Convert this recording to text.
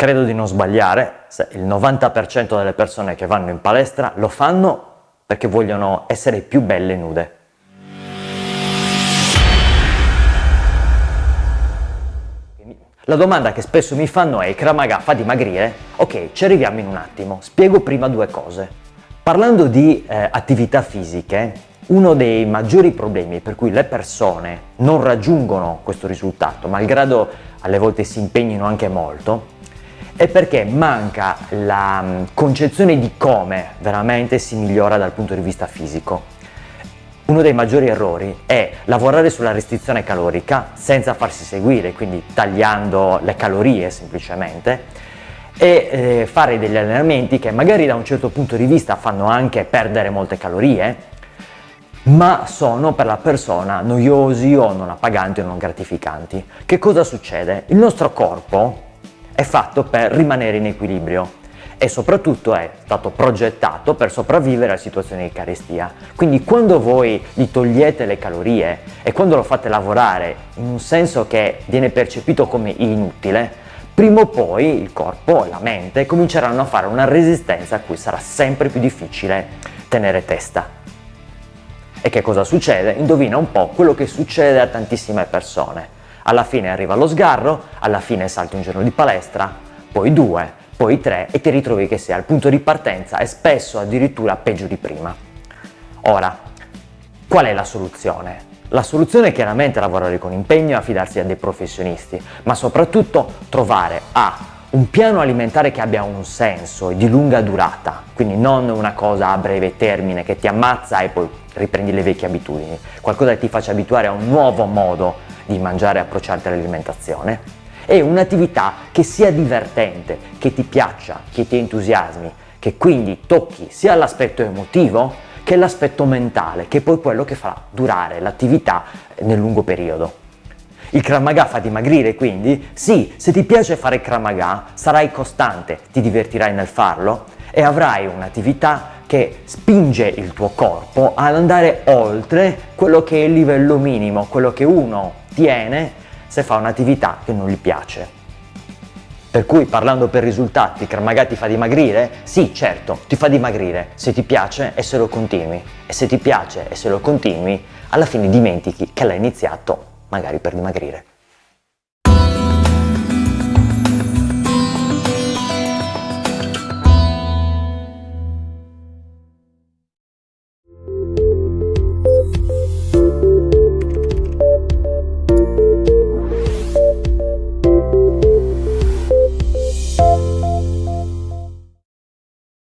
Credo di non sbagliare se il 90% delle persone che vanno in palestra lo fanno perché vogliono essere più belle nude. La domanda che spesso mi fanno è il Kramaga fa dimagrire? Ok, ci arriviamo in un attimo. Spiego prima due cose. Parlando di eh, attività fisiche, uno dei maggiori problemi per cui le persone non raggiungono questo risultato, malgrado alle volte si impegnino anche molto, è perché manca la mm, concezione di come veramente si migliora dal punto di vista fisico. Uno dei maggiori errori è lavorare sulla restrizione calorica senza farsi seguire, quindi tagliando le calorie semplicemente, e eh, fare degli allenamenti che magari da un certo punto di vista fanno anche perdere molte calorie, ma sono per la persona noiosi o non appaganti o non gratificanti. Che cosa succede? Il nostro corpo è fatto per rimanere in equilibrio e soprattutto è stato progettato per sopravvivere a situazioni di carestia. Quindi quando voi gli togliete le calorie e quando lo fate lavorare in un senso che viene percepito come inutile, prima o poi il corpo e la mente cominceranno a fare una resistenza a cui sarà sempre più difficile tenere testa. E che cosa succede? Indovina un po' quello che succede a tantissime persone. Alla fine arriva lo sgarro, alla fine salti un giorno di palestra, poi due, poi 3 e ti ritrovi che sei al punto di partenza e spesso addirittura peggio di prima. Ora, qual è la soluzione? La soluzione è chiaramente lavorare con impegno e affidarsi a dei professionisti, ma soprattutto trovare A. un piano alimentare che abbia un senso e di lunga durata, quindi non una cosa a breve termine che ti ammazza e poi riprendi le vecchie abitudini, qualcosa che ti faccia abituare a un nuovo modo di mangiare e approcciarti all'alimentazione è un'attività che sia divertente, che ti piaccia, che ti entusiasmi, che quindi tocchi sia l'aspetto emotivo che l'aspetto mentale, che è poi quello che farà durare l'attività nel lungo periodo. Il Kramaga fa dimagrire quindi? Sì, se ti piace fare Kramaga sarai costante, ti divertirai nel farlo e avrai un'attività che spinge il tuo corpo ad andare oltre quello che è il livello minimo, quello che uno tiene se fa un'attività che non gli piace. Per cui parlando per risultati, Kramaga ti fa dimagrire? Sì, certo, ti fa dimagrire se ti piace e se lo continui. E se ti piace e se lo continui, alla fine dimentichi che l'hai iniziato magari per dimagrire.